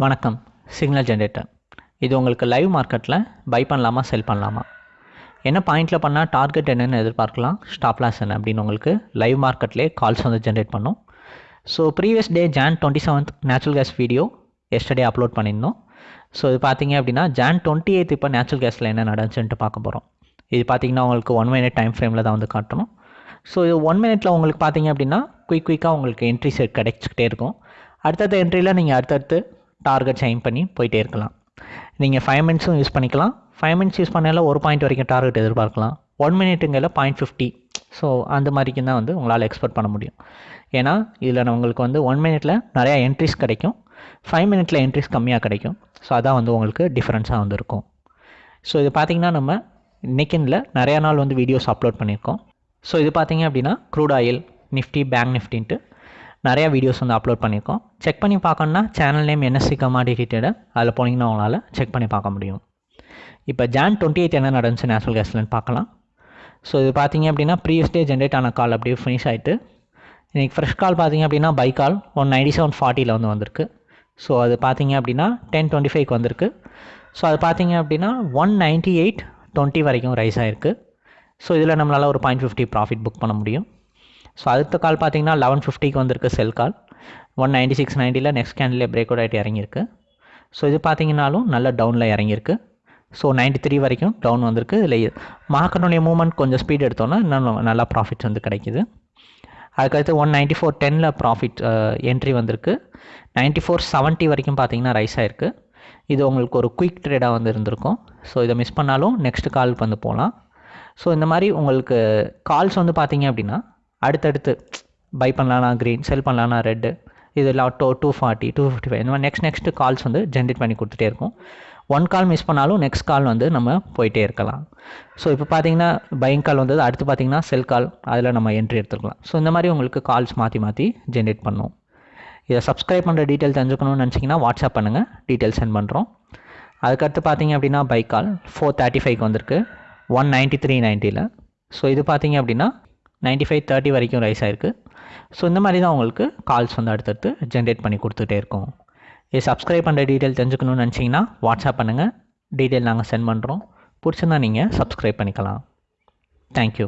வணக்கம் signal generator இது உங்களுக்கு லைவ் மார்க்கெட்டில் பை பண்ணலாமா செல் பண்ணலாமா? என்ன பாயிண்டில் பண்ணால் டார்கெட் என்னென்னு எதிர்பார்க்கலாம் ஸ்டாப் லாஸ் என்ன அப்படின்னு உங்களுக்கு லைவ் மார்க்கெட்லேயே கால்ஸ் வந்து ஜென்ரேட் பண்ணும். So previous day June twenty seventh natural gas video yesterday upload பண்ணியிருந்தோம். ஸோ இது பார்த்தீங்க அப்படின்னா ஜான் டுவெண்ட்டி எய்த் இப்போ நேச்சுரல் கேஸில் என்ன நடந்துச்சுன்ட்டு பார்க்க போகிறோம் இது பார்த்தீங்கன்னா உங்களுக்கு ஒன் மினிட் டைம் ஃப்ரேமில் தான் வந்து காட்டணும். ஸோ இது ஒன் மினிட்டில் உங்களுக்கு பார்த்தீங்க அப்படின்னா குயிக் குயிக்காக உங்களுக்கு என்ட்ரி செட் கிடைச்சிக்கிட்டே இருக்கும். அடுத்தடுத்த என்ட்ரியில் நீங்கள் அடுத்தடுத்து டார்கெட்ஸ் எய்ம் பண்ணி போயிட்டே இருக்கலாம். நீங்கள் ஃபைவ் மினிட்ஸும் யூஸ் பண்ணிக்கலாம். ஃபைவ் மினிட்ஸ் யூஸ் பண்ணால ஒரு பாயிண்ட் வரைக்கும் டார்கெட் எதிர்பார்க்கலாம். ஒன் மினிட்டுங்கிற பாயிண்ட் ஃபிஃப்டி ஸோ அந்த மாதிரிக்கு தான் வந்து உங்களால் எக்ஸ்பெக்ட் பண்ண முடியும். ஏன்னா இதில் உங்களுக்கு வந்து ஒன் மினிட்டில் நிறையா என்ட்ரிஸ் கிடைக்கும். ஃபைவ் மினிட்ல என்ட்ரிஸ் கம்மியாக கிடைக்கும். ஸோ அதான் வந்து உங்களுக்கு டிஃப்ரென்ஸாக வந்து இருக்கும். ஸோ இது பார்த்திங்கன்னா நம்ம இன்னைக்குன்ல நிறையா நாள் வந்து வீடியோஸ் அப்லோட் பண்ணியிருக்கோம். ஸோ இது பார்த்திங்க அப்படின்னா க்ரூட் ஆயில் நிஃப்டி பேங்க் நிஃப்டின்ட்டு நிறையா வீடியோஸ் வந்து அப்லோட் பண்ணியிருக்கோம். செக் பண்ணி பார்க்கணுன்னா channel name NSC commodity trader அதில் போனீங்கன்னா உங்களால் செக் பண்ணி பார்க்க முடியும். இப்போ ஜான் டுவெண்ட்டி எயிட் என்ன நடந்துச்சு நேச்சுரல் கேஸ்லன்னு பார்க்கலாம். ஸோ இது பார்த்தீங்க அப்படின்னா ப்ரீவியஸ் டே ஜென்ரேட் ஆன கால் அப்படியே ஃபினிஷ் ஆகிட்டு இன்றைக்கி ஃப்ரெஷ் கால் பார்த்தீங்க அப்படின்னா buy call one ninety seven ஃபார்ட்டியில் வந்து வந்திருக்கு. ஸோ அது பார்த்தீங்க அப்படின்னா டென் டுவெண்ட்டி ஃபைவ்க்கு வந்திருக்கு. ஸோ அது பார்த்தீங்க அப்படின்னா ஒன் நைன்ட்டி எயிட் டுவெண்ட்டி வரைக்கும் ரைஸ் ஆகிருக்கு ஸோ இதில் நம்மளால் ஒரு பாயிண்ட் ஃபிஃப்டி ப்ராஃபிட் புக் பண்ண முடியும். ஸோ அடுத்த கால் பார்த்தீங்கன்னா லெவன் ஃபிஃப்டிக்கு வந்திருக்கு sell call one ninety six நைன்ட்டியில் next candle break out ஆகிட்டு இறங்கியிருக்கு. ஸோ இது பார்த்தீங்கன்னாலும் நல்ல டவுனில் இறங்கியிருக்கு. ஸோ நைன்ட்டி த்ரீ வரைக்கும் டவுன் வந்திருக்கு. இதில் மார்க்கெட்டுடைய மூவ்மெண்ட் கொஞ்சம் ஸ்பீட் எடுத்தோன்னா இன்னும் நல்லா ப்ராஃபிட்ஸ் வந்து கிடைக்கிது. அதுக்கடுத்து ஒன் நைன்ட்டி ஃபோர் டெனில் ப்ராஃபிட் என்ட்ரி வந்திருக்கு. நைன்ட்டி ஃபோர் செவன்ட்டி வரைக்கும் பார்த்தீங்கன்னா ரைஸ் ஆகிருக்கு இது உங்களுக்கு ஒரு குயிக் ட்ரேடாக வந்து இருந்திருக்கும். ஸோ இதை மிஸ் பண்ணாலும் நெக்ஸ்ட் காலுக்கு வந்து போகலாம். ஸோ இந்த மாதிரி உங்களுக்கு கால்ஸ் வந்து பார்த்தீங்க அப்படின்னா அடுத்தடுத்து பை பண்ணலான்னா க்ரீன் செல் பண்ணலான்னா ரெட்டு இது two two forty two fifty five இந்த மாதிரி நெக்ஸ்ட் நெக்ஸ்ட் கால்ஸ் வந்து ஜென்ரேட் பண்ணி கொடுத்துட்டே இருக்கும். ஒன் கால் மிஸ் பண்ணாலும் நெக்ஸ்ட் கால் வந்து நம்ம போயிட்டே இருக்கலாம். ஸோ இப்போ பார்த்தீங்கன்னா பைங் கால் வந்தது அடுத்து பார்த்தீங்கன்னா செல் கால் அதில் நம்ம என்ட்ரி எடுத்துக்கலாம். ஸோ இந்த மாதிரி உங்களுக்கு கால்ஸ் மாற்றி மாற்றி ஜென்ரேட் பண்ணும். இதை சப்ஸ்கிரைப் பண்ணுற டீட்டெயில் தெரிஞ்சுக்கணும்னு நினச்சிங்கன்னா வாட்ஸ்அப் பண்ணுங்கள் டீட்டெயில் சென்ட் பண்ணுறோம் அதுக்கடுத்து பார்த்தீங்க அப்படின்னா பைக் கால் ஃபோர் தேர்ட்டி ஃபைவ்க்கு வந்திருக்கு. ஒன் நைன்ட்டி த்ரீ நைன்ட்டியில் ஸோ இது பார்த்தீங்க அப்படின்னா நைன்ட்டி ஃபைவ் தேர்ட்டி வரைக்கும் ரைஸ் ஆயிருக்கு. ஸோ இந்த மாதிரி தான் உங்களுக்கு கால்ஸ் வந்து அடுத்தடுத்து ஜென்ரேட் பண்ணி கொடுத்துட்டே இருக்கும். இது சப்ஸ்கிரைப் பண்ணுற டீட்டெயில் தெரிஞ்சுக்கணும்னு நினச்சிங்கன்னா வாட்ஸ்அப் பண்ணுங்கள் டீட்டெயில் நாங்கள் சென்ட் பண்ணுறோம் பிடிச்சிருந்தா நீங்கள் சப்ஸ்கிரைப் பண்ணிக்கலாம். தேங்க்யூ